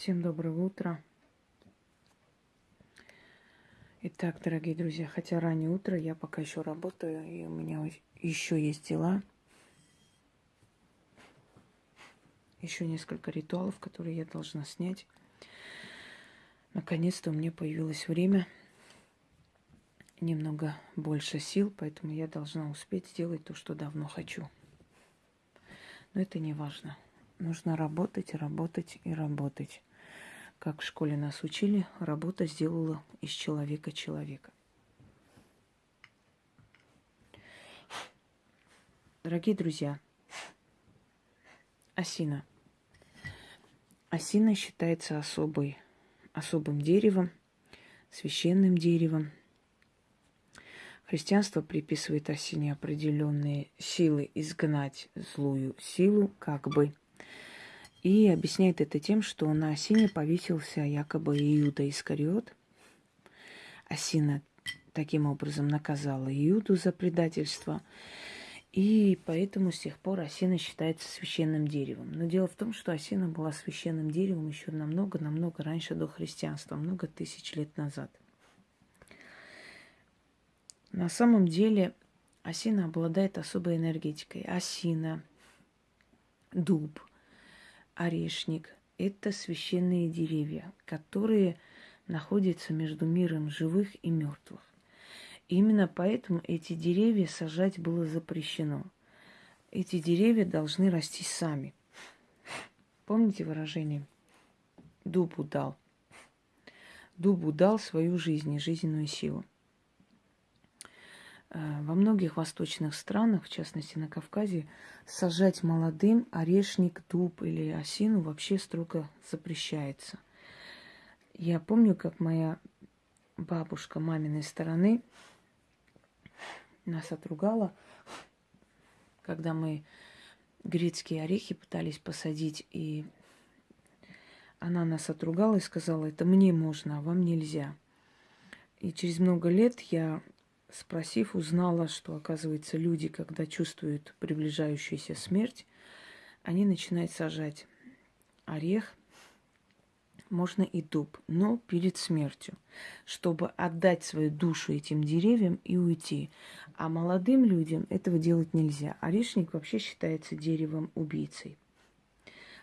Всем доброго утра. Итак, дорогие друзья, хотя раннее утро, я пока еще работаю, и у меня еще есть дела. Еще несколько ритуалов, которые я должна снять. Наконец-то у меня появилось время, немного больше сил, поэтому я должна успеть сделать то, что давно хочу. Но это не важно. Нужно работать, работать и работать. Как в школе нас учили, работа сделала из человека человека. Дорогие друзья, осина. Осина считается особой, особым деревом, священным деревом. Христианство приписывает осине определенные силы изгнать злую силу, как бы и объясняет это тем, что на осине повесился якобы Иуда Искариот. Осина таким образом наказала Иуду за предательство. И поэтому с тех пор осина считается священным деревом. Но дело в том, что осина была священным деревом еще намного-намного раньше до христианства, много тысяч лет назад. На самом деле осина обладает особой энергетикой. Осина, дуб – орешник – это священные деревья, которые находятся между миром живых и мертвых. Именно поэтому эти деревья сажать было запрещено. Эти деревья должны расти сами. Помните выражение? Дубу дал. Дубу дал свою жизнь и жизненную силу. Э, во многих восточных странах, в частности на Кавказе, сажать молодым орешник, дуб или осину вообще строго запрещается. Я помню, как моя бабушка маминой стороны нас отругала, когда мы грецкие орехи пытались посадить, и она нас отругала и сказала, это мне можно, а вам нельзя. И через много лет я спросив, узнала, что, оказывается, люди, когда чувствуют приближающуюся смерть, они начинают сажать орех, можно и дуб, но перед смертью, чтобы отдать свою душу этим деревьям и уйти. А молодым людям этого делать нельзя. Орешник вообще считается деревом убийцей.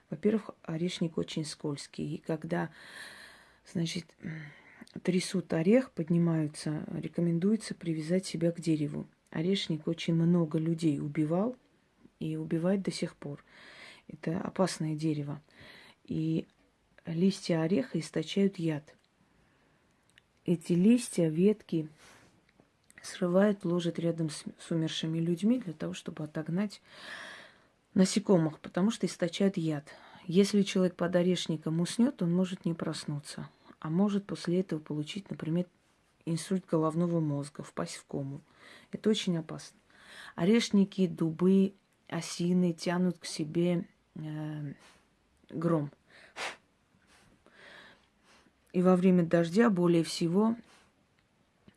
Во-первых, орешник очень скользкий, и когда, значит, трясут орех, поднимаются, рекомендуется привязать себя к дереву. Орешник очень много людей убивал и убивает до сих пор. Это опасное дерево. И листья ореха источают яд. Эти листья, ветки срывают, ложат рядом с, умершими людьми для того, чтобы отогнать насекомых, потому что источают яд. Если человек под орешником уснет, он может не проснуться а может после этого получить, например, инсульт головного мозга, впасть в кому. Это очень опасно. Орешники, дубы, осины тянут к себе э, гром. И во время дождя более всего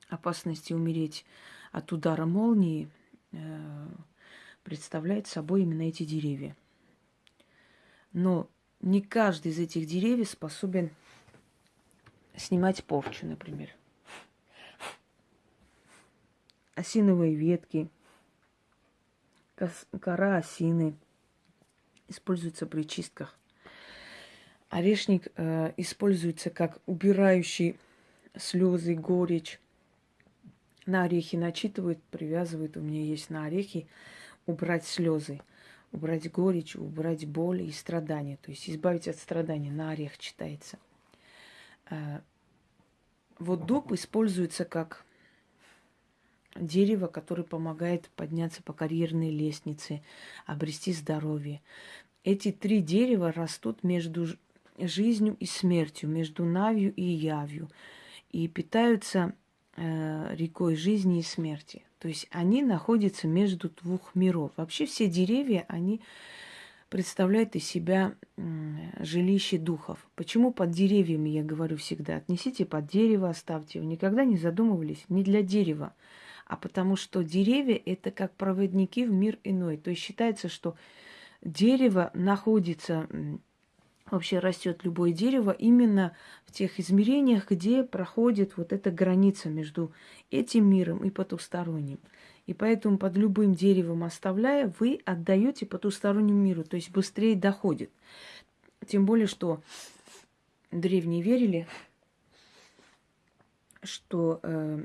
опасности умереть от удара молнии э, представляет собой именно эти деревья. Но не каждый из этих деревьев способен снимать порчу, например. Осиновые ветки, кора осины используются при чистках. Орешник э, используется как убирающий слезы, горечь. На орехи начитывают, привязывают. У меня есть на орехи убрать слезы, убрать горечь, убрать боль и страдания. То есть избавить от страданий. На орех читается. Э, вот дуб используется как дерево, которое помогает подняться по карьерной лестнице, обрести здоровье. Эти три дерева растут между жизнью и смертью, между навью и явью, и питаются э, рекой жизни и смерти. То есть они находятся между двух миров. Вообще все деревья, они представляет из себя жилище духов. Почему под деревьями, я говорю всегда, отнесите под дерево, оставьте его. Никогда не задумывались не для дерева, а потому что деревья – это как проводники в мир иной. То есть считается, что дерево находится вообще растет любое дерево именно в тех измерениях, где проходит вот эта граница между этим миром и потусторонним. И поэтому под любым деревом оставляя, вы отдаете потустороннему миру, то есть быстрее доходит. Тем более, что древние верили, что э,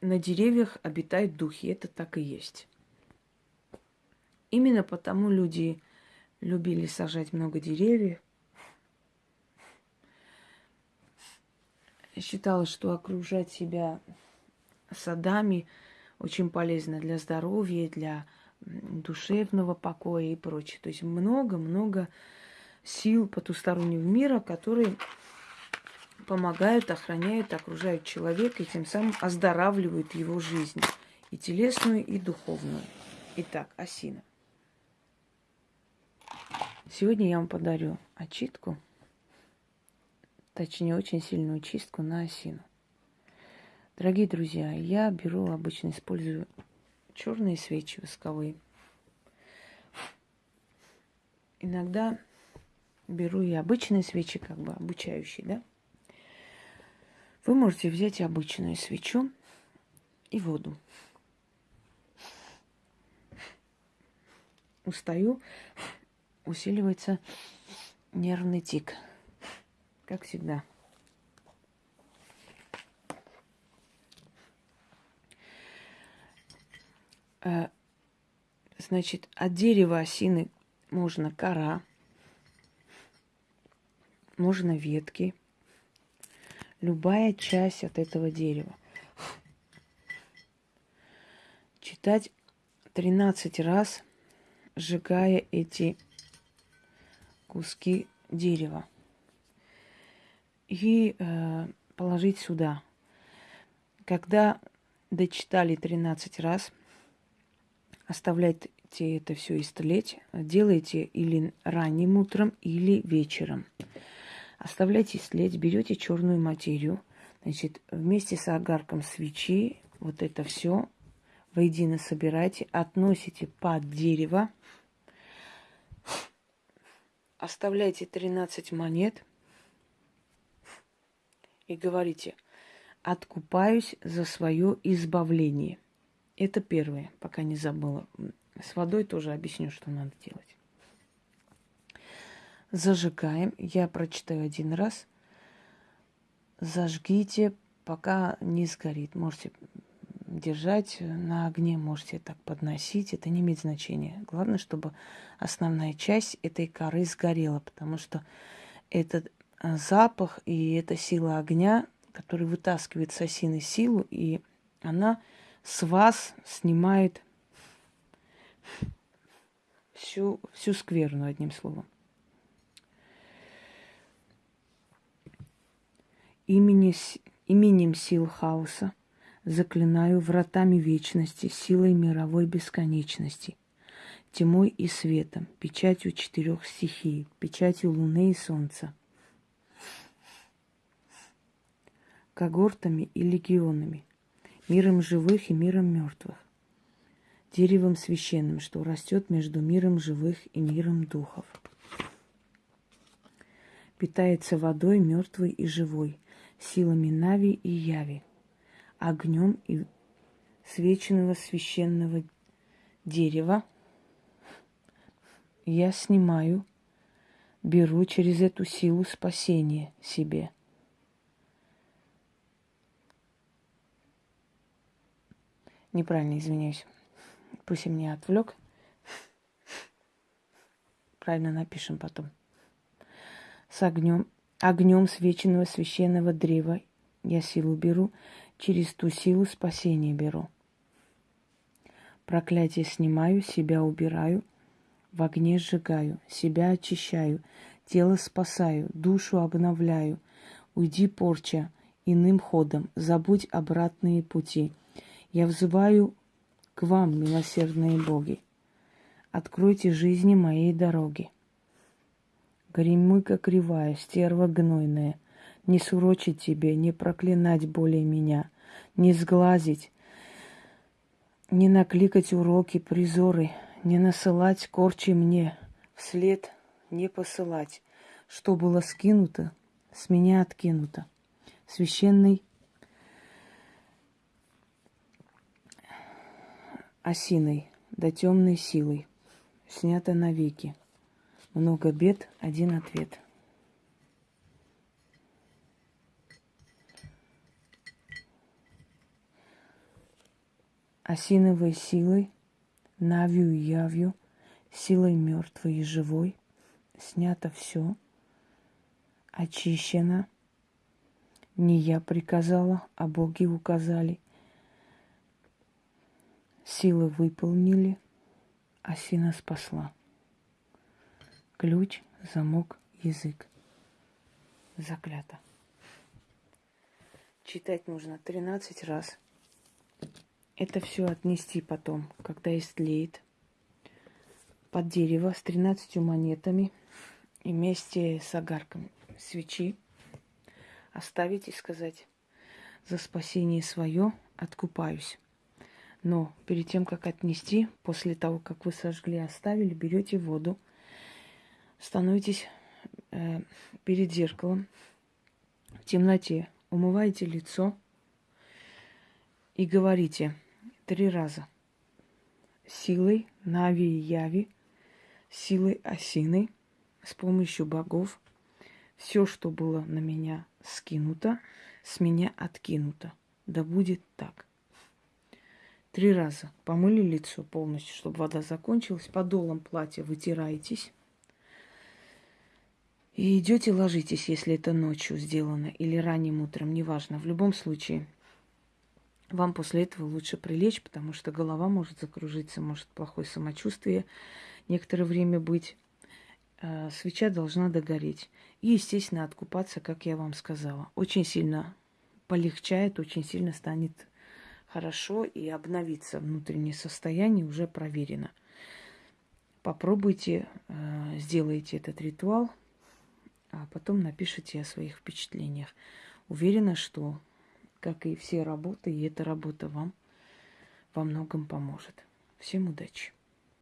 на деревьях обитают духи. Это так и есть. Именно потому люди любили сажать много деревьев. Считалось, что окружать себя садами очень полезно для здоровья, для душевного покоя и прочее. То есть много-много сил потустороннего мира, которые помогают, охраняют, окружают человека и тем самым оздоравливают его жизнь. И телесную, и духовную. Итак, осина. Сегодня я вам подарю очистку, точнее очень сильную чистку на осину. Дорогие друзья, я беру обычно, использую черные свечи восковые. Иногда беру и обычные свечи, как бы обучающие, да? Вы можете взять обычную свечу и воду. Устаю, усиливается нервный тик, как всегда. Значит, от дерева осины можно кора, можно ветки, любая часть от этого дерева. Читать 13 раз, сжигая эти куски дерева. И э, положить сюда. Когда дочитали 13 раз, оставляйте это все истлеть. Делайте или ранним утром, или вечером. Оставляйте след, берете черную материю, значит, вместе с огарком свечи вот это все воедино собирайте, относите под дерево, оставляйте 13 монет и говорите, откупаюсь за свое избавление. Это первое, пока не забыла. С водой тоже объясню, что надо делать. Зажигаем. Я прочитаю один раз. Зажгите, пока не сгорит. Можете держать на огне, можете так подносить. Это не имеет значения. Главное, чтобы основная часть этой коры сгорела, потому что этот а, запах и эта сила огня, который вытаскивает с осины силу, и она с вас снимает всю, всю скверну, одним словом. имени, именем сил хаоса заклинаю вратами вечности, силой мировой бесконечности, тьмой и светом, печатью четырех стихий, печатью луны и солнца, когортами и легионами, миром живых и миром мертвых, деревом священным, что растет между миром живых и миром духов. Питается водой мертвой и живой, силами Нави и Яви, огнем и свеченного священного дерева я снимаю, беру через эту силу спасение себе. Неправильно, извиняюсь. Пусть меня отвлек. Правильно напишем потом. С огнем Огнем свеченного священного древа я силу беру, через ту силу спасение беру. Проклятие снимаю, себя убираю, в огне сжигаю, себя очищаю, тело спасаю, душу обновляю. Уйди, порча, иным ходом, забудь обратные пути. Я взываю к вам, милосердные боги. Откройте жизни моей дороги. Горемыка кривая, стерва гнойная, Не сурочить тебе, не проклинать более меня, Не сглазить, не накликать уроки, призоры, Не насылать корчи мне, вслед не посылать, что было скинуто, с меня откинуто. Священный осиной, да темной силой, снято навеки. Много бед, один ответ. Осиновой силой, навью и явью, силой мертвой и живой, снято все, очищено. Не я приказала, а боги указали. Силы выполнили, осина спасла. Ключ, замок, язык. Заклято. Читать нужно 13 раз. Это все отнести потом, когда истлеет, под дерево с 13 монетами и вместе с огарком свечи оставить и сказать за спасение свое откупаюсь. Но перед тем, как отнести, после того, как вы сожгли, оставили, берете воду, становитесь э, перед зеркалом в темноте, умываете лицо и говорите три раза силой Нави и Яви, силой осины, с помощью богов, все, что было на меня скинуто, с меня откинуто. Да будет так. Три раза помыли лицо полностью, чтобы вода закончилась. Подолом платья вытираетесь. И идете ложитесь, если это ночью сделано, или ранним утром, неважно. В любом случае, вам после этого лучше прилечь, потому что голова может закружиться, может плохое самочувствие некоторое время быть. А, свеча должна догореть. И, естественно, откупаться, как я вам сказала. Очень сильно полегчает, очень сильно станет хорошо и обновиться внутреннее состояние уже проверено. Попробуйте, э, сделайте этот ритуал, а потом напишите о своих впечатлениях. Уверена, что, как и все работы, и эта работа вам во многом поможет. Всем удачи!